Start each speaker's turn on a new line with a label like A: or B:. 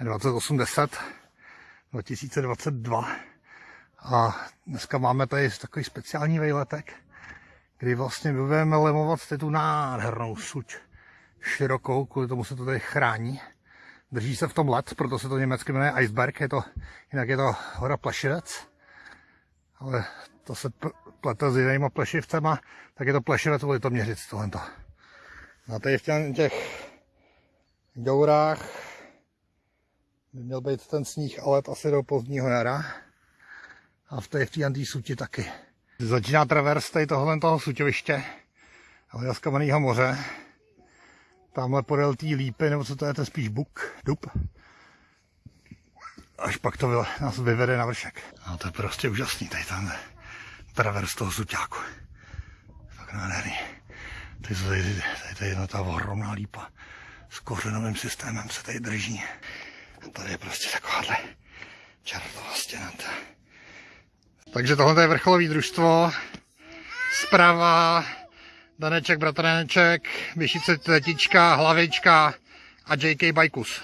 A: 2810 2022 a dneska máme tady takový speciální vejletek, kdy vlastně budeme lemovat tu nádhernou suť širokou, kvůli tomu se to tady chrání. Drží se v tom let, proto se to německy jmenuje Iceberg, je to, jinak je to hora Plešivec, ale to se plete s jinýma plešivcema, tak je to Plešivec Litoměřic tohle. A tady v těch Gourách by měl být ten sníh, ale asi do pozdního jara. A v té v té suti taky. Začíná travers tady tohle toho suťoviště, ale z kamenného moře. Tamhle podél té lípy, nebo co to je, to je spíš buk, dub. Až pak to nás vyvede na vršek. No to je prostě úžasný, tady ten travers toho suťáku. Tak nádherný. Tady, tady, tady, tady jedna ta ohromná lípa s kořenovým systémem se tady drží. Tady je prostě takováhle čertová stěna. Takže tohle je vrcholový družstvo. Zprava Daneček, bratraneček, Vyšice Tetička, Hlavička a JK Bajkus.